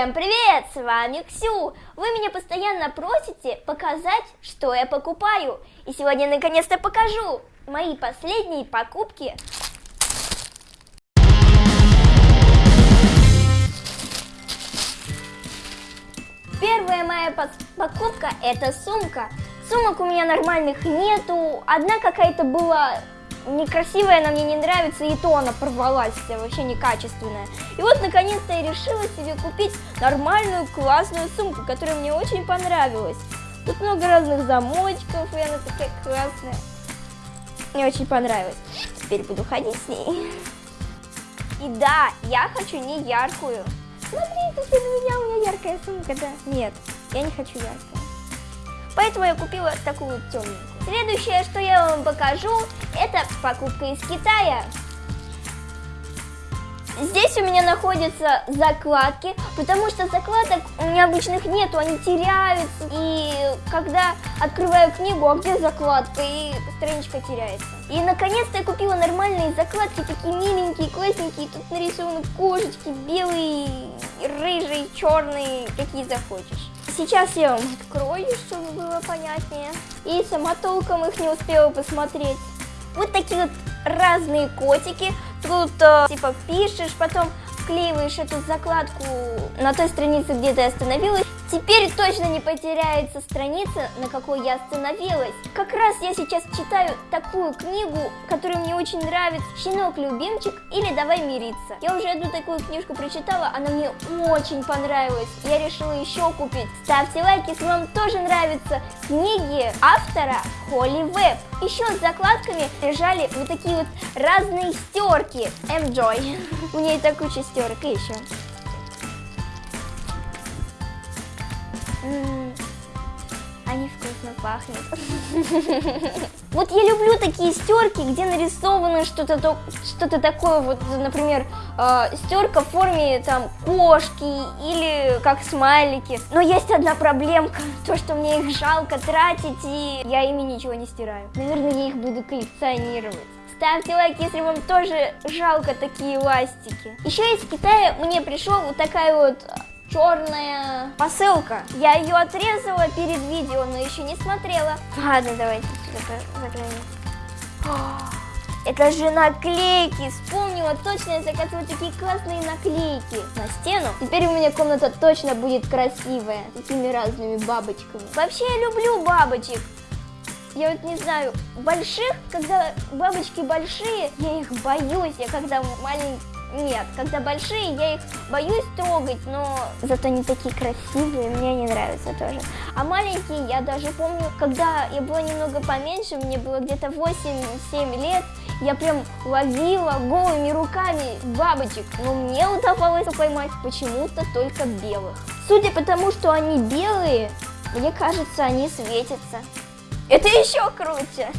Всем привет! С вами Ксю! Вы меня постоянно просите показать, что я покупаю. И сегодня наконец-то покажу мои последние покупки. Первая моя покупка это сумка. Сумок у меня нормальных нету. Одна какая-то была некрасивая, она мне не нравится, и то она порвалась вся, вообще некачественная. И вот, наконец-то, я решила себе купить нормальную, классную сумку, которая мне очень понравилась. Тут много разных замочков, и она такая классная. Мне очень понравилось. Теперь буду ходить с ней. И да, я хочу не яркую. Смотрите, для меня у меня яркая сумка, да? Нет, я не хочу яркую. Поэтому я купила такую темненькую. Следующее, что я вам покажу, это покупка из Китая. Здесь у меня находятся закладки, потому что закладок у меня обычных нету, они теряются. И когда открываю книгу, а где закладка, и страничка теряется. И наконец-то я купила нормальные закладки, такие миленькие, классненькие. Тут нарисованы кошечки, белые, рыжие, черные, какие захочешь. Сейчас я вам открою, чтобы было понятнее. И сама толком их не успела посмотреть. Вот такие вот разные котики. Тут э, типа пишешь, потом вклеиваешь эту закладку на той странице, где ты остановилась. Теперь точно не потеряется страница, на какой я остановилась. Как раз я сейчас читаю такую книгу, которая мне очень нравится. «Щенок-любимчик» или «Давай мириться». Я уже одну такую книжку прочитала, она мне очень понравилась. Я решила еще купить. Ставьте лайки, если вам тоже нравятся книги автора Холли Веб. Еще с закладками лежали вот такие вот разные стерки. Enjoy. У нее и так куча стерок и еще. Они вкусно пахнут. Вот я люблю такие стерки, где нарисовано что-то что такое, вот, например, э, стерка в форме там кошки или как смайлики. Но есть одна проблемка, то, что мне их жалко тратить, и я ими ничего не стираю. Наверное, я их буду коллекционировать. Ставьте лайк, если вам тоже жалко такие ластики. Еще из Китая мне пришел вот такая вот черная посылка. Я ее отрезала перед видео, но еще не смотрела. Ладно, давайте закроем. Это же наклейки, вспомнила, точно я заказывала такие классные наклейки на стену. Теперь у меня комната точно будет красивая, такими разными бабочками. Вообще я люблю бабочек. Я вот не знаю, больших, когда бабочки большие, я их боюсь, я когда маленький нет, когда большие, я их боюсь трогать, но зато они такие красивые, мне они нравятся тоже. А маленькие, я даже помню, когда я была немного поменьше, мне было где-то 8-7 лет, я прям ловила голыми руками бабочек, но мне удавалось поймать почему-то только белых. Судя по тому, что они белые, мне кажется, они светятся. Это еще круче.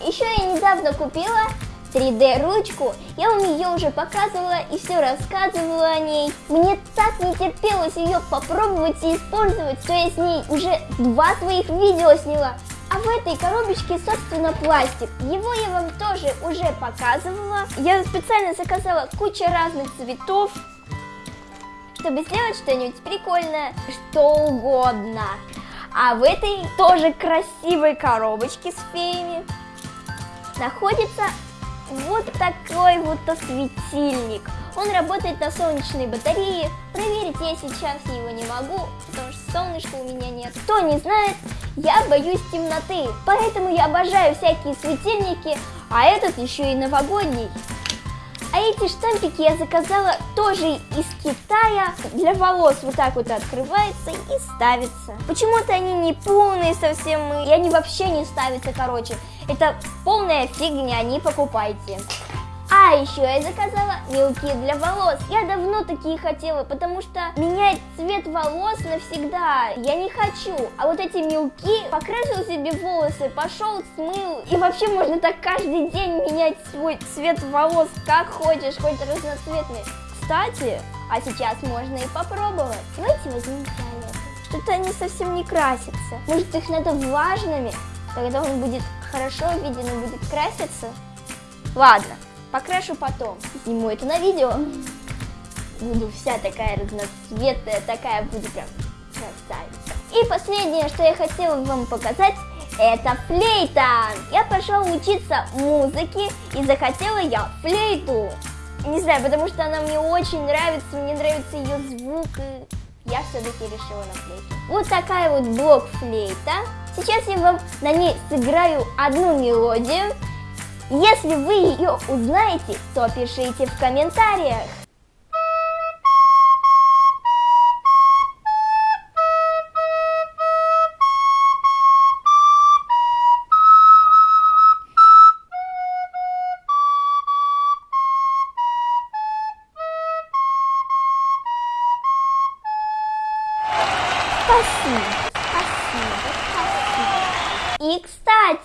Еще я недавно купила 3D ручку. Я вам ее уже показывала и все рассказывала о ней. Мне так не терпелось ее попробовать и использовать, что я с ней уже два своих видео сняла. А в этой коробочке, собственно, пластик. Его я вам тоже уже показывала. Я специально заказала кучу разных цветов, чтобы сделать что-нибудь прикольное, что угодно. А в этой тоже красивой коробочке с феями находится вот такой вот светильник. Он работает на солнечной батарее. Проверить я сейчас его не могу, потому что солнышка у меня нет. Кто не знает, я боюсь темноты, поэтому я обожаю всякие светильники, а этот еще и новогодний. А эти штампики я заказала тоже из Китая. Для волос вот так вот открывается и ставится. Почему-то они не полные совсем, и они вообще не ставятся, короче. Это полная фигня, не покупайте. А еще я заказала мелки для волос. Я давно такие хотела, потому что менять цвет волос навсегда я не хочу. А вот эти мелки покрасил себе волосы, пошел, смыл. И вообще можно так каждый день менять свой цвет волос, как хочешь, хоть разноцветный. Кстати, а сейчас можно и попробовать. Давайте возьмем фиолетовый. Что-то они совсем не красятся. Может их надо влажными? Тогда он будет хорошо виден и будет краситься. Ладно, Покрашу потом. Сниму это на видео. буду вся такая разноцветная, такая буду прям красавица. И последнее, что я хотела вам показать, это флейта. Я пошла учиться музыке и захотела я флейту. Не знаю, потому что она мне очень нравится, мне нравится ее звук, и я все-таки решила на флейте. Вот такая вот блок-флейта. Сейчас я вам на ней сыграю одну мелодию. Если вы ее узнаете, то пишите в комментариях.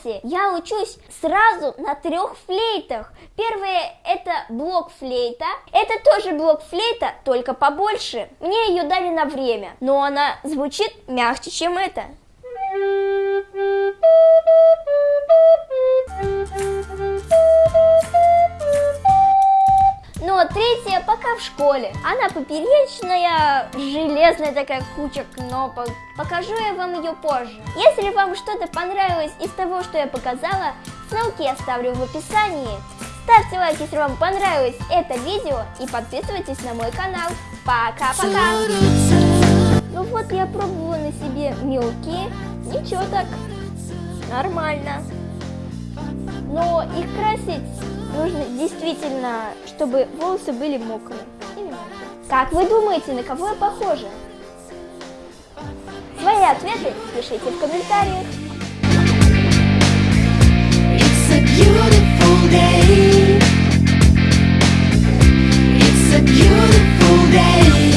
Кстати, я учусь сразу на трех флейтах. Первое это блок флейта. Это тоже блок флейта, только побольше. Мне ее дали на время, но она звучит мягче, чем это. В школе. Она поперечная, железная такая куча кнопок. Покажу я вам ее позже. Если вам что-то понравилось из того, что я показала, ссылки я оставлю в описании. Ставьте лайк, если вам понравилось это видео и подписывайтесь на мой канал. Пока-пока! Ну вот я пробовала на себе мелкие, ничего так, нормально. Но их красить нужно действительно, чтобы волосы были мокрыми. Как вы думаете, на кого я похожа? Свои ответы пишите в комментариях. It's a beautiful day.